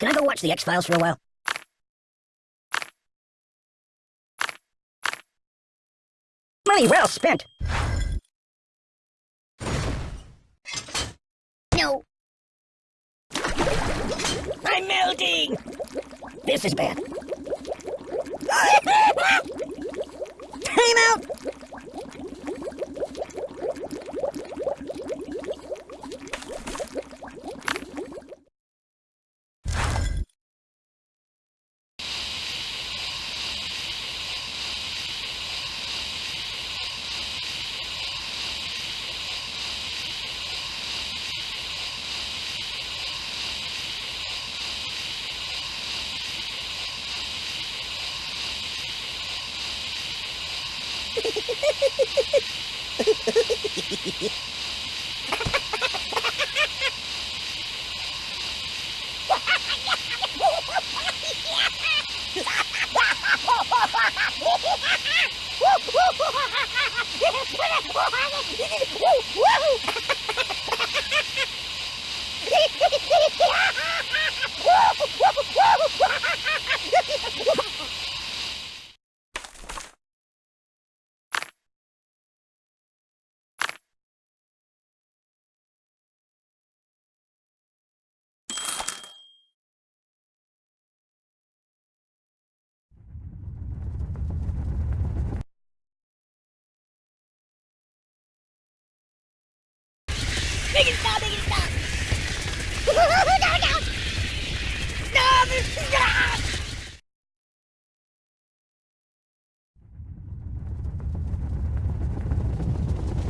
Can I go watch the X-Files for a while? Money well spent. No. I'm melting! This is bad. Time out! Uh-huh. Make it stop, make it stop! no, no! No, this- ah!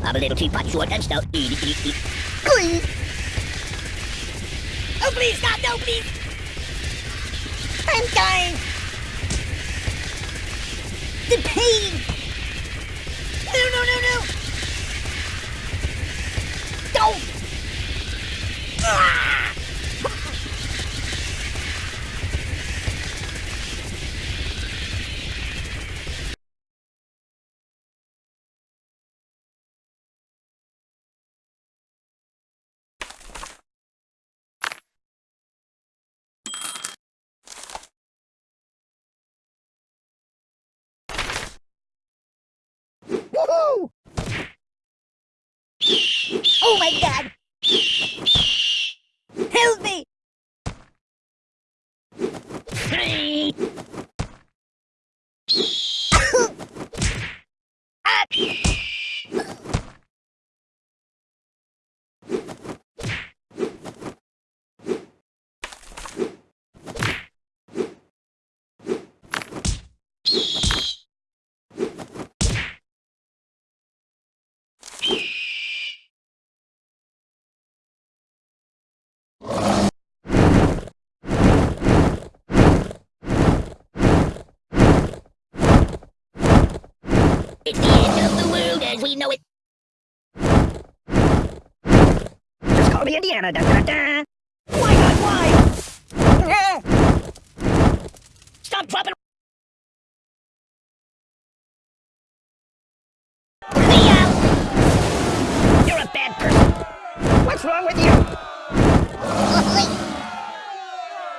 I'm a little teapot, short and stout. Eat, eat, eat. Please! Oh, please, stop! No, please! I'm dying! The pain! Woohoo! Oh my god! Help me! Ah! The end of the world as we know it. Just call me Indiana. Da, da, da. Why not? Why? Stop dropping. You're a bad person. What's wrong with you?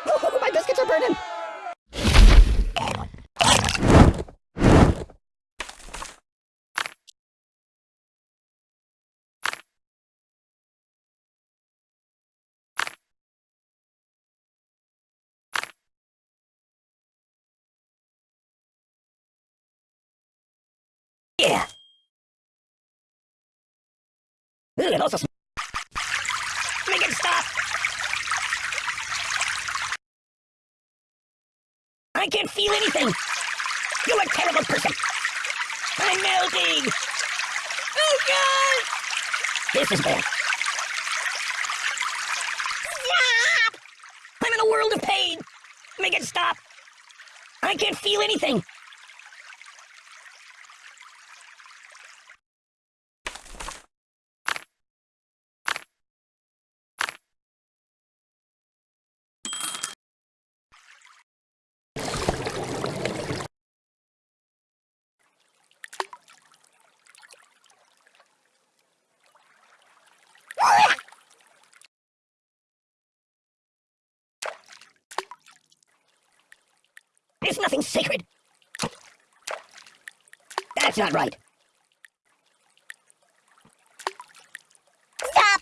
Oh, my biscuits are burning. It also Make it stop! I can't feel anything! You're a terrible person! I'm melting! Oh god! This is bad. Stop! I'm in a world of pain! Make it stop! I can't feel anything! Sacred. That's not right. Stop!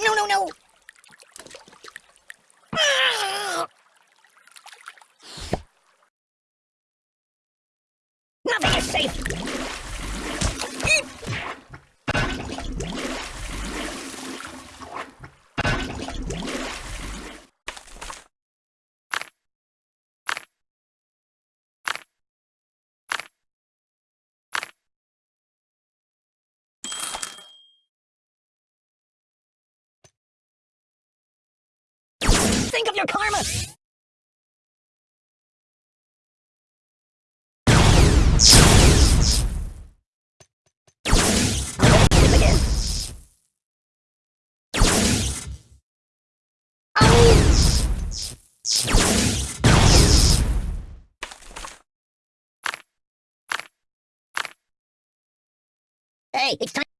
No, no, no! Ah! Nothing is safe! Think of your karma! Hey, it's time.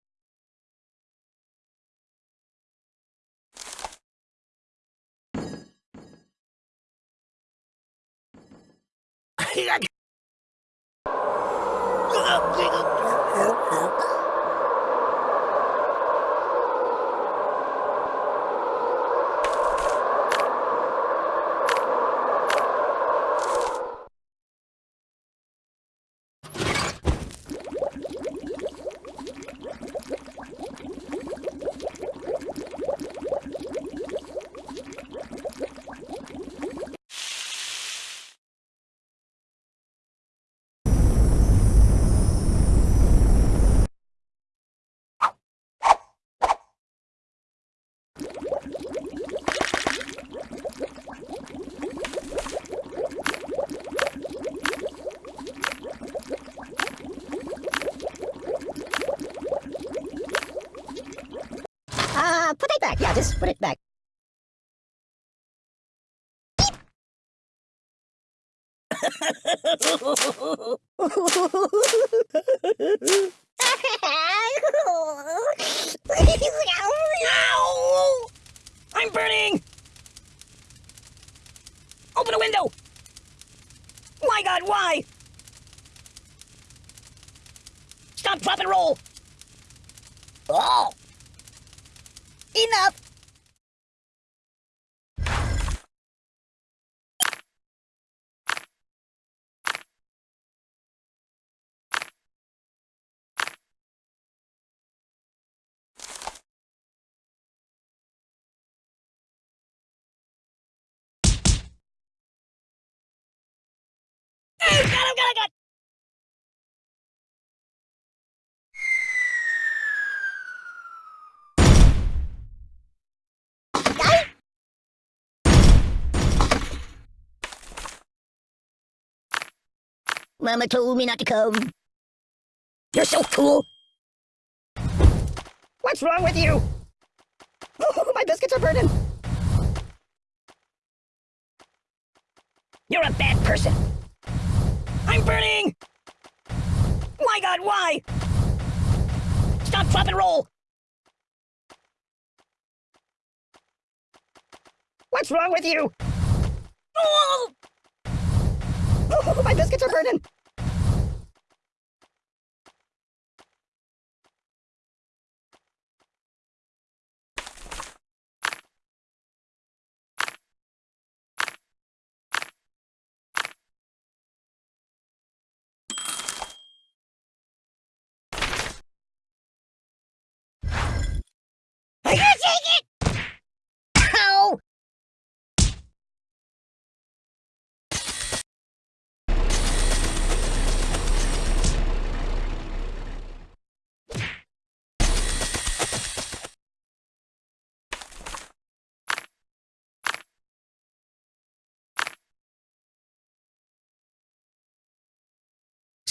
Uh, put it back. Yeah, just put it back. Ow! I'm burning! Open a window! My god, why? Stop, drop, and roll! Oh! Enough! Oh, God, oh, God, oh, God! Mama told me not to come. You're so cool. What's wrong with you? Oh, my biscuits are burning. You're a bad person. I'm burning! My god, why? Stop, drop, and roll! What's wrong with you? Oh! Oh, my biscuits are burning!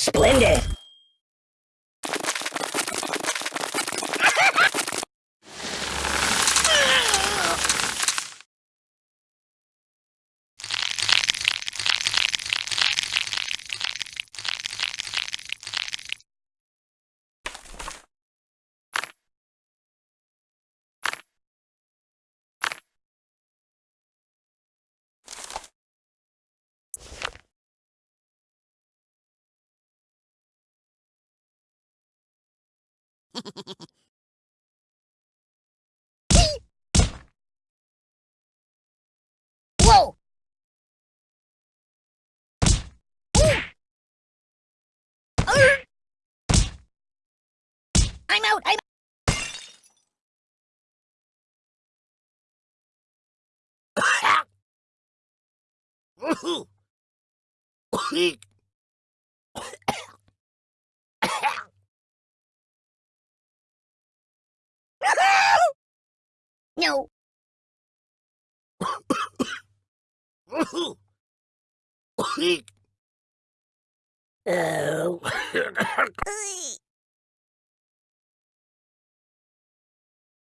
Splendid! Whoa! I'm out. I'm. No. Oh.